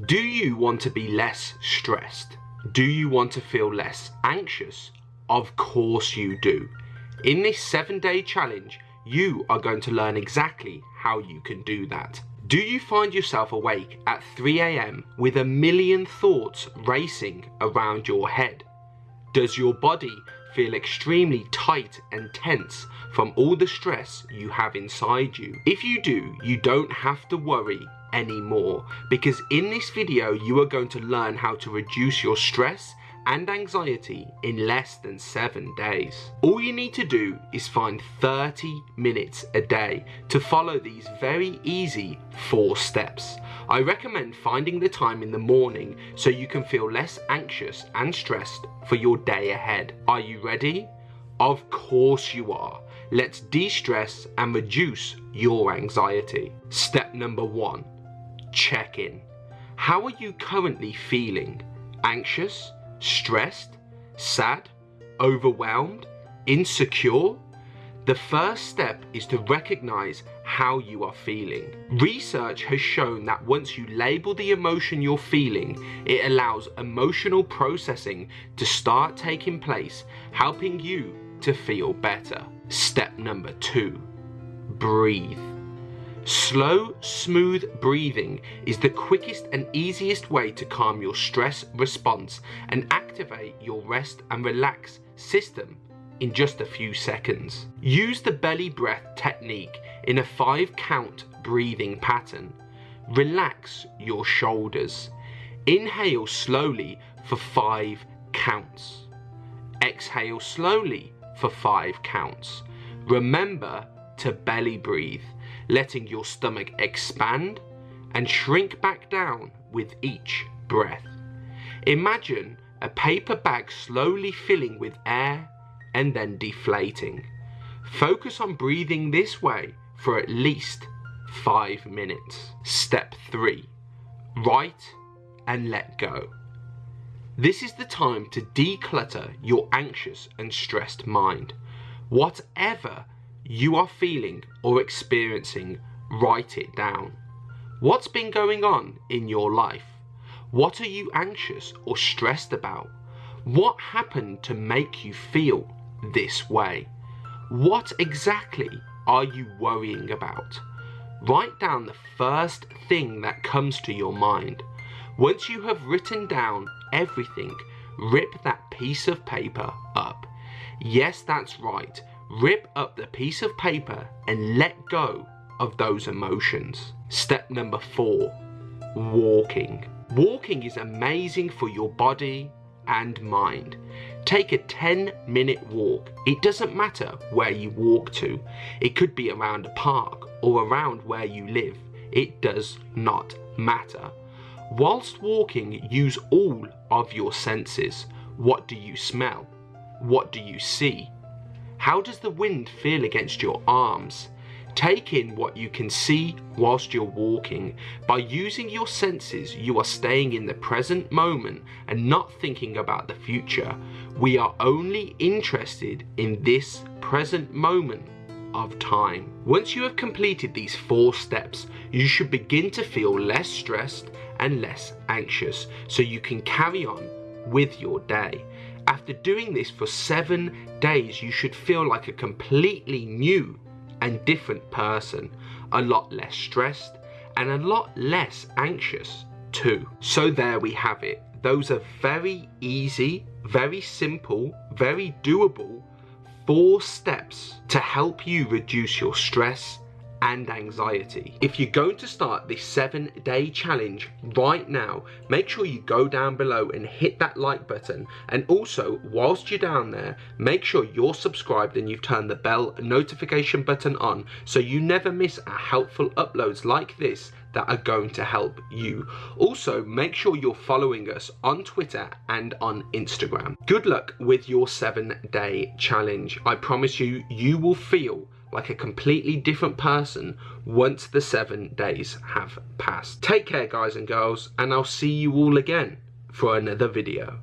Do you want to be less stressed? Do you want to feel less anxious? Of course you do. In this seven day challenge, you are going to learn exactly how you can do that. Do you find yourself awake at 3am with a million thoughts racing around your head? Does your body feel extremely tight and tense from all the stress you have inside you? If you do, you don't have to worry anymore because in this video you are going to learn how to reduce your stress and anxiety in less than 7 days. All you need to do is find 30 minutes a day to follow these very easy 4 steps. I recommend finding the time in the morning so you can feel less anxious and stressed for your day ahead. Are you ready? Of course you are. Let's de-stress and reduce your anxiety. Step number 1. Check in. How are you currently feeling? Anxious? Stressed, sad, overwhelmed, insecure? The first step is to recognize how you are feeling. Research has shown that once you label the emotion you're feeling, it allows emotional processing to start taking place, helping you to feel better. Step number two, breathe. Slow, smooth breathing is the quickest and easiest way to calm your stress response and activate your rest and relax system in just a few seconds. Use the belly breath technique in a five count breathing pattern. Relax your shoulders. Inhale slowly for five counts. Exhale slowly for five counts. Remember to belly breathe letting your stomach expand and shrink back down with each breath. Imagine a paper bag slowly filling with air and then deflating. Focus on breathing this way for at least 5 minutes. Step 3. Write and let go. This is the time to declutter your anxious and stressed mind. Whatever you are feeling or experiencing, write it down. What's been going on in your life? What are you anxious or stressed about? What happened to make you feel this way? What exactly are you worrying about? Write down the first thing that comes to your mind. Once you have written down everything, rip that piece of paper up. Yes, that's right rip up the piece of paper and let go of those emotions. Step number four, walking. Walking is amazing for your body and mind. Take a 10 minute walk. It doesn't matter where you walk to. It could be around a park or around where you live. It does not matter. Whilst walking, use all of your senses. What do you smell? What do you see? How does the wind feel against your arms? Take in what you can see whilst you're walking. By using your senses, you are staying in the present moment and not thinking about the future. We are only interested in this present moment of time. Once you have completed these four steps, you should begin to feel less stressed and less anxious so you can carry on with your day. After doing this for seven days, you should feel like a completely new and different person, a lot less stressed and a lot less anxious too. So there we have it. Those are very easy, very simple, very doable four steps to help you reduce your stress and anxiety. If you're going to start this seven day challenge right now, make sure you go down below and hit that like button. And also, whilst you're down there, make sure you're subscribed and you've turned the bell notification button on so you never miss our helpful uploads like this that are going to help you. Also, make sure you're following us on Twitter and on Instagram. Good luck with your seven day challenge. I promise you, you will feel like a completely different person once the seven days have passed. Take care guys and girls and I'll see you all again for another video.